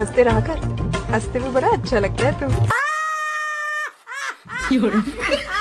हँसते रहा कर। हँसते में बड़ा अच्छा लगता है तुम।